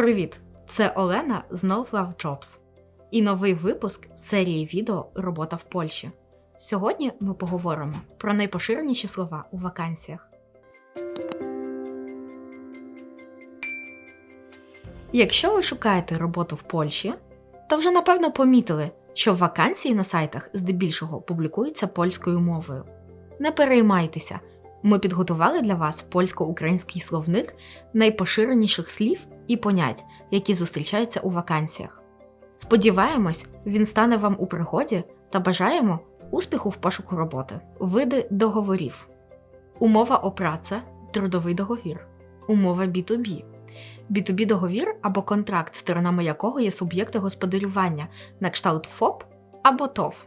Привіт! Це Олена з No Love Jobs і новий випуск серії відео Робота в Польщі. Сьогодні ми поговоримо про найпоширеніші слова у вакансіях. Якщо ви шукаєте роботу в Польщі, то вже напевно помітили, що вакансії на сайтах здебільшого публікуються польською мовою. Не переймайтеся, ми підготували для вас польсько-український словник найпоширеніших слів і понять, які зустрічаються у вакансіях. Сподіваємось, він стане вам у пригоді та бажаємо успіху в пошуку роботи. Види договорів: умова о праце, трудовий договір, умова B2B. B2B договір або контракт, сторонами якого є суб'єкти господарювання на кшталт ФОП або ТОВ.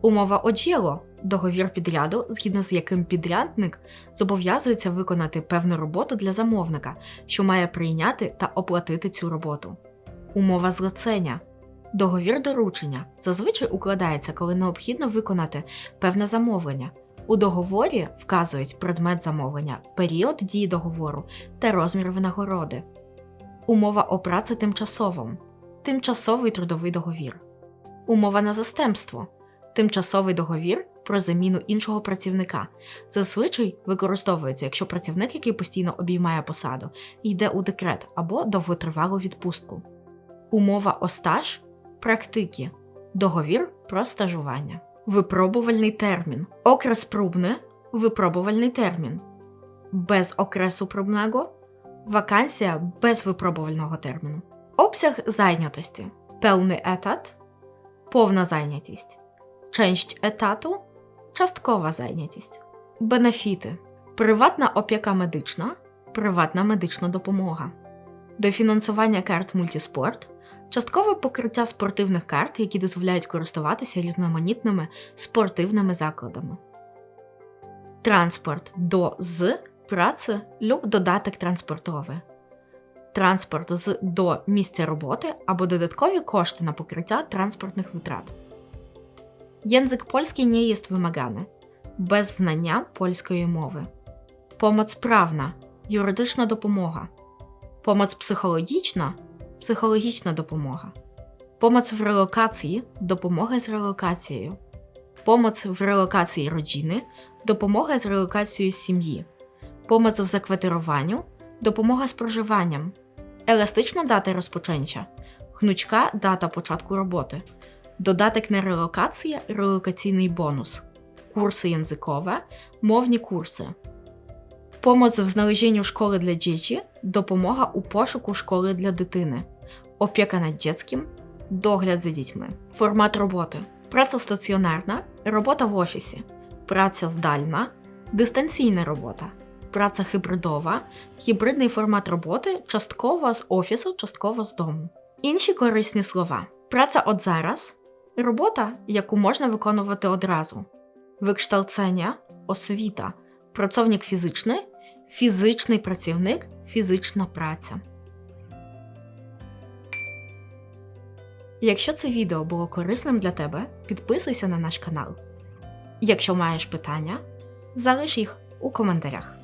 Умова о діло договір підряду, згідно з яким підрядник зобов'язується виконати певну роботу для замовника, що має прийняти та оплатити цю роботу. Умова злицення договір доручення зазвичай укладається, коли необхідно виконати певне замовлення. У договорі вказують предмет замовлення, період дії договору та розмір винагороди. Умова о праці тимчасовому тимчасовий трудовий договір. Умова на застемство тимчасовий договір про заміну іншого працівника. Зазвичай використовується, якщо працівник, який постійно обіймає посаду, йде у декрет або довготривалу відпустку. Умова о стаж практики. Договір про стажування. Випробувальний термін. Окрес пробне випробувальний термін. Без окресу пробного вакансія без випробувального терміну. Обсяг зайнятості. Певний етат, повна зайнятість. Część етату часткова зайнятість. Бенефіти. Приватна опіка медична, приватна медична допомога. Дофінансування карт мультіспорт, часткове покриття спортивних карт, які дозволяють користуватися різноманітними спортивними закладами. Транспорт до з праці люб додаток транспортовий. Транспорт з до місця роботи або додаткові кошти на покриття транспортних витрат. Język polski nie jest wymagany. Без знання польської мови. Помоць правна юридична допомога. Помоць психологічна психологічна допомога. Помоць в релокації допомога з релокацією. Помоць в релокації родини допомога з релокацією сім'ї. Помоць в заквартируванню допомога з проживанням. Еластична дата розпочаття. Гнучка дата початку роботи. Додаток на релокація релокаційний бонус, курси язикове, мовні курси, Помоць в знalezieniu школи для дітей, допомога у пошуку школи для дитини, опіка над дітським, догляд за дітьми, формат роботи, праця стаціонарна, робота в офісі, праця здальна, дистанційна робота, праця хибридова, гібридний формат роботи, частково з офісу, частково з дому. Інші корисні слова: праця от зараз. Робота, яку можна виконувати одразу, викшталцення, освіта, працовник фізичний, фізичний працівник, фізична праця. Якщо це відео було корисним для тебе, підписуйся на наш канал. Якщо маєш питання, залиш їх у коментарях.